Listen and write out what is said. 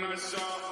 my.